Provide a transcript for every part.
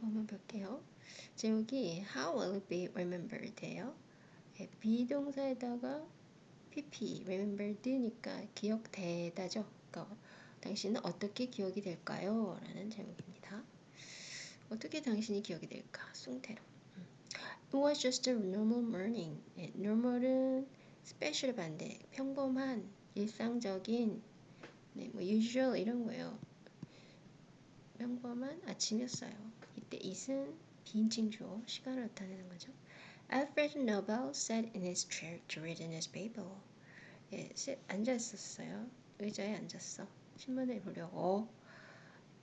한번 볼게요. 제목이 How will it be remembered예요. 예, 비동사에다가 pp remembered니까 기억되다죠. 그러니까 당신은 어떻게 기억이 될까요? 라는 제목입니다. 어떻게 당신이 기억이 될까? 숭태로. 음. It was just a normal morning. 예, normal은 special 반대, 평범한, 일상적인, 네, 뭐 usual 이런 거예요. 평범한 아침이었어요. 이때 it은 비인칭 주어, 시간을 나타내는 거죠. Alfred Nobel sat in his chair to read a newspaper. 예, 앉아 있었어요. 의자에 앉았어. 신문을 보려고.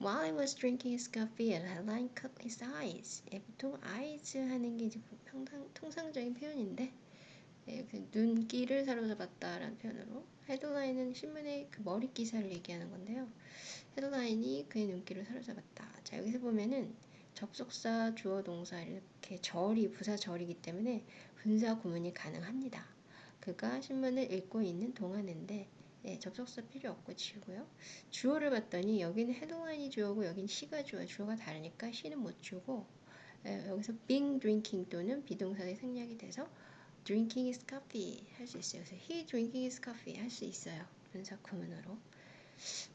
While he was drinking his coffee, a headline caught his eyes. 예, 보통 eyes 하는 게 이제 평상, 통상적인 표현인데 예, 그 눈길을 사로잡았다라는 표현으로 헤드라인은 신문의 그 머리 기사를 얘기하는 건데요. 헤드라인이 그의 눈길을 사로잡았다. 자 여기서 보면은 접속사, 주어, 동사 이렇게 절이 부사 절이기 때문에 분사 구문이 가능합니다. 그가 신문을 읽고 있는 동안인데 예, 접속사 필요 없고 지우고요. 주어를 봤더니 여기는 헤드라인이 주어고 여기는 시가 주어. 주어가 다르니까 시는 못 주고 예, 여기서 being drinking 또는 비동사의 생략이 돼서 drinking his coffee 할 수 있어요. 그래서 he drinking his coffee 할 수 있어요. 분사 구문으로.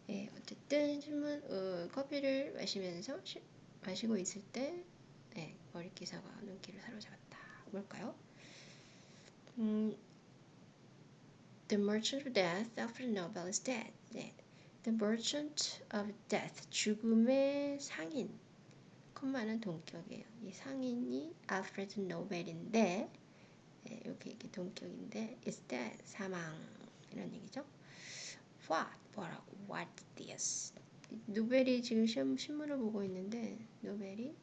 예, 어쨌든 신문 어, 커피를 마시면서 시, 마시고 있을 때 네, 머리 기사가 눈길을 사로잡았다. 뭘까요? 음, The Merchant of Death, Alfred Nobel is dead. 네. The Merchant of Death, 죽음의 상인. 컴마는 동격이에요. 이 상인이 알프레드 노벨인데, 네, 여기 이게 동격인데, is dead, 사망. 이런 얘기죠. What? 뭐라고? What this? 노벨이 지금 시험, 신문을 보고 있는데, 노벨이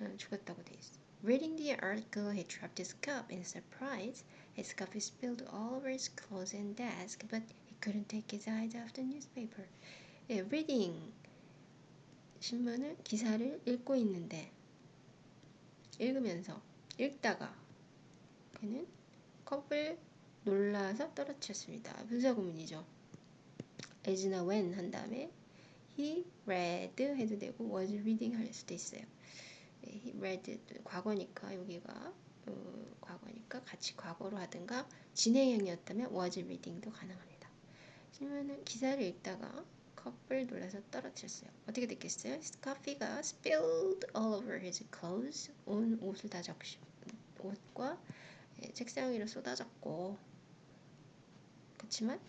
어, 죽었다고 돼 있어. Reading the article, he dropped his cup in surprise. His coffee spilled all over his clothes and desk, but he couldn't take his eyes off the newspaper. 예, reading 신문을 기사를 읽고 있는데 읽으면서 읽다가 그는 컵을 놀라서 떨어뜨렸습니다. 분사 구문이죠. As나 when 한 다음에 he read 해도 되고 was reading 할 수도 있어요. he read 과거니까 여기가 어, 과거니까 같이 과거로 하든가 진행형이었다면 was reading도 가능합니다. 신문은 기사를 읽다가 컵을 놀라서 떨어뜨렸어요. 어떻게 됐겠어요? 커피가 spilled all over his clothes. 온 옷을 다 적시 옷과 예, 책상 위로 쏟아졌고 그렇지만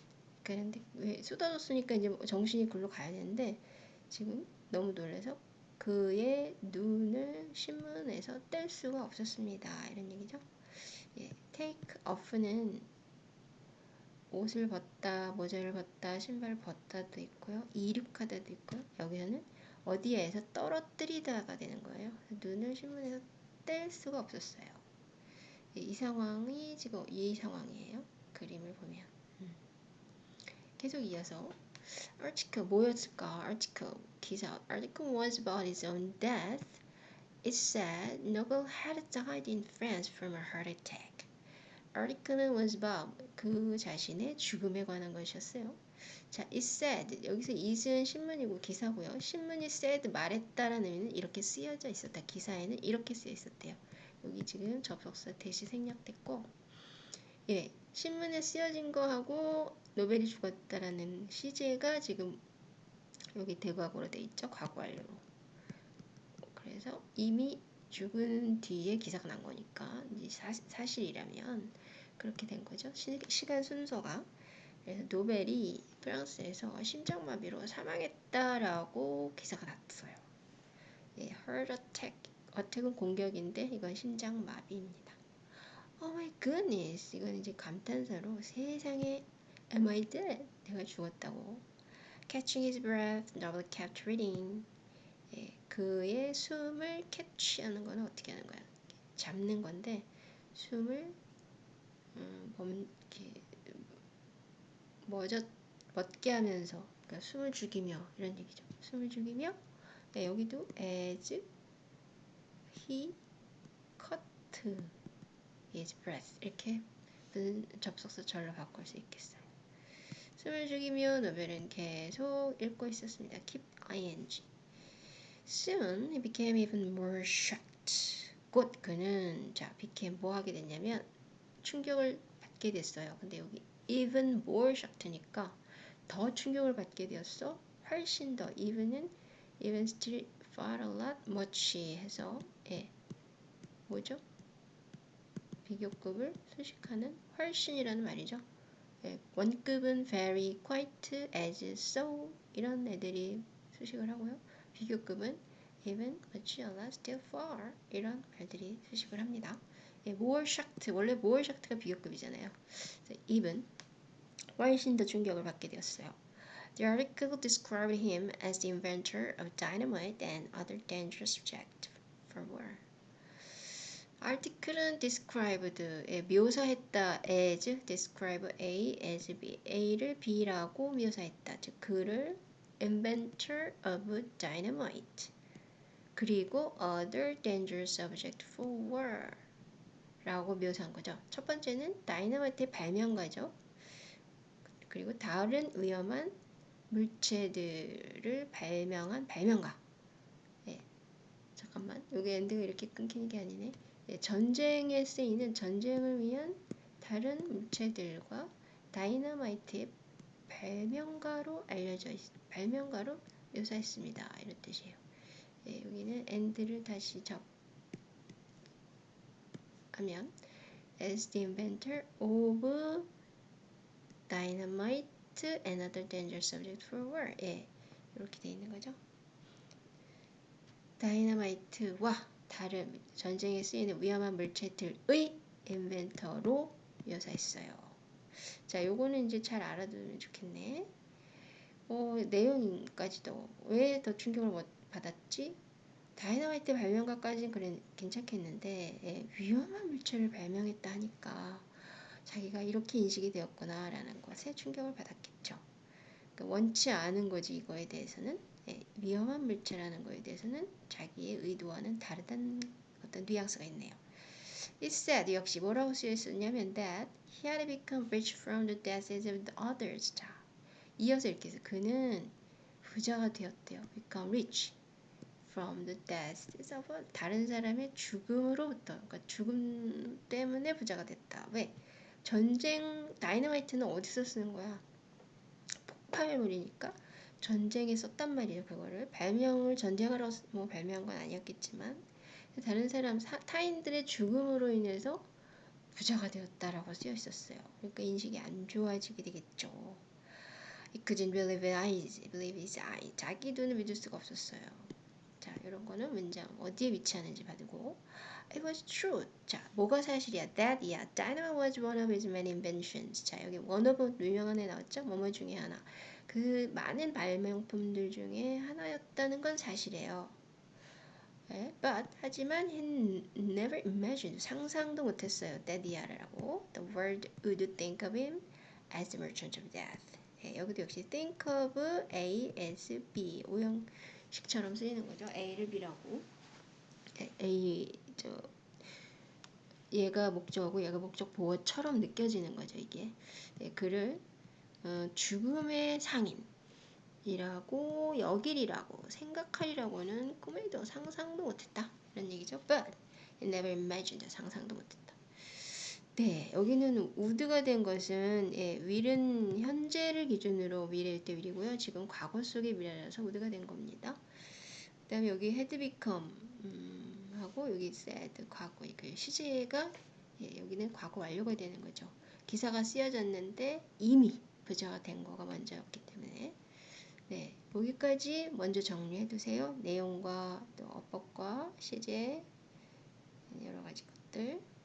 그런데 왜 쏟아졌으니까 이제 정신이 글로 가야 되는데 지금 너무 놀라서 그의 눈을 신문에서 뗄 수가 없었습니다. 이런 얘기죠. 예, take off는 옷을 벗다, 모자를 벗다, 신발을 벗다도 있고요. 이륙하다도 있고요. 여기서는 어디에서 떨어뜨리다가 되는 거예요. 눈을 신문에서 뗄 수가 없었어요. 예, 이 상황이 지금 이 상황이에요. 그림을 보면. 음. 계속 이어서 article 뭐였을까? article 기사. article was about his own death. It said Nobel had died in France from a heart attack. article는 was about 그 자신의 죽음에 관한 것이었어요. 자, it said 여기서 it은 신문이고 기사고요. 신문이 said 말했다라는 의미는 이렇게 쓰여져 있었다. 기사에는 이렇게 쓰여 있었대요. 여기 지금 접속사 대시 생략됐고, 예, 신문에 쓰여진 거하고 노벨이 죽었다라는 시제가 지금 여기 대과거로 돼 있죠. 과거 완료로. 그래서 이미 죽은 뒤에 기사가 난 거니까 사, 사실이라면 그렇게 된 거죠. 시, 시간 순서가. 그래서 노벨이 프랑스에서 심장마비로 사망했다라고 기사가 났어요. 예, heart attack. 어택은 공격인데 이건 심장마비입니다. Oh my goodness. 이건 이제 감탄사로 세상에 am I dead? 내가 죽었다고. Catching his breath, Noble kept reading. 예, 그의 숨을 캐치하는 거는 어떻게 하는 거야? 잡는 건데 숨을 음, 멎게 하면서 그러니까 숨을 죽이며 이런 얘기죠. 숨을 죽이며 네, 여기도 as he cut his breath 이렇게 접속사 절로 바꿀 수 있겠어요. 숨을 죽이며 노벨은 계속 읽고 있었습니다. keep ing Soon he became even more shocked. 곧 그는 자 became 뭐 하게 됐냐면 충격을 받게 됐어요. 근데 여기 even more shocked니까 더 충격을 받게 되었어. 훨씬 더 even은 even still far a lot much 해서 예 뭐죠? 비교급을 수식하는 훨씬이라는 말이죠. 예, 원급은 very, quite, as, so 이런 애들이 수식을 하고요. 비교급은 even, much, a lot, still, far 이런 말들이 수식을 합니다. 예, more shocked 원래 more shocked가 비교급이잖아요. even 훨씬 더 충격을 받게 되었어요. The article described him as the inventor of dynamite and other dangerous objects for war. Article은 described에 묘사했다 as describe A as B A를 B라고 묘사했다. 즉 그를 inventor of dynamite. 그리고 other dangerous object for war 라고 묘사한 거죠. 첫 번째는 다이너마이트의 발명가죠. 그리고 다른 위험한 물체들을 발명한 발명가. 네. 잠깐만. 여기 엔드가 이렇게 끊기는 게 아니네. 예, 전쟁에 쓰이는 전쟁을 위한 다른 물체들과 다이너마이트의 발명가로 알려져 있, 발명가로 묘사했습니다. 이런 뜻이에요. 예, 여기는 and를 다시 접하면 as the inventor of dynamite and other dangerous subject for war. 예, 이렇게 돼 있는 거죠. 다이너마이트와 다른 전쟁에 쓰이는 위험한 물체들의 인벤터로 묘사했어요. 자, 요거는 이제 잘 알아두면 좋겠네. 어, 내용까지도 왜 더 충격을 못 받았지? 다이너마이트 발명가까지는 그래 괜찮겠는데 예, 위험한 물체를 발명했다 하니까 자기가 이렇게 인식이 되었구나라는 것에 충격을 받았겠죠. 그러니까 원치 않은 거지 이거에 대해서는 예, 위험한 물체라는 거에 대해서는 자기의 의도와는 다르다는 어떤 뉘앙스가 있네요. It said 역시 뭐라고 쓰여 있었냐면 that he had become rich from the deaths of the others. 자, 이어서 이렇게 해서 그는 부자가 되었대요. become rich from the deaths of 다른 사람의 죽음으로부터 그러니까 죽음 때문에 부자가 됐다. 왜? 전쟁 다이너마이트는 어디서 쓰는 거야? 폭발물이니까 전쟁에 썼단 말이에요. 그거를 발명을 전쟁하러 뭐 발명한 건 아니었겠지만 다른 사람 사, 타인들의 죽음으로 인해서 부자가 되었다라고 쓰여 있었어요. 그러니까 인식이 안 좋아지게 되겠죠. He couldn't believe his eyes. Believe his eyes. 자기 눈을 믿을 수가 없었어요. 자, 이런 거는 문장 어디에 위치하는지 봐두고 It was true. 자, 뭐가 사실이야? That, yeah, dynamite was one of his many inventions. 자, 여기 one of 유명한 애 나왔죠? 뭐뭐 중에 하나. 그 많은 발명품들 중에 하나였다는 건 사실이에요. 네, but 하지만 he never imagined 상상도 못했어요. 데디아라고 the world would think of him as the merchant of death. 네, 여기도 역시 think of A as B 오형 식처럼 쓰이는 거죠. A를 B라고 네, A 저 얘가 목적어고 얘가 목적 보어처럼 느껴지는 거죠. 이게 네, 그를 어, 죽음의 상인 이라고 여길이라고 생각하리라고는 꿈에도 상상도 못했다 이런 얘기죠. But I never imagined 상상도 못했다. 네, 여기는 우드가 된 것은 예, 윌은 현재를 기준으로 미래일 때 윌이고요. 지금 과거 속의 미래라서 우드가 된 겁니다. 그 다음에 여기 had become 음, 하고 여기 said 과거 그 시제가 예, 여기는 과거 완료가 되는 거죠. 기사가 쓰여졌는데 이미 부자가 된 거가 먼저였기 때문에 네 여기까지 먼저 정리해 두세요. 내용과 또 어법과 시제 여러 가지 것들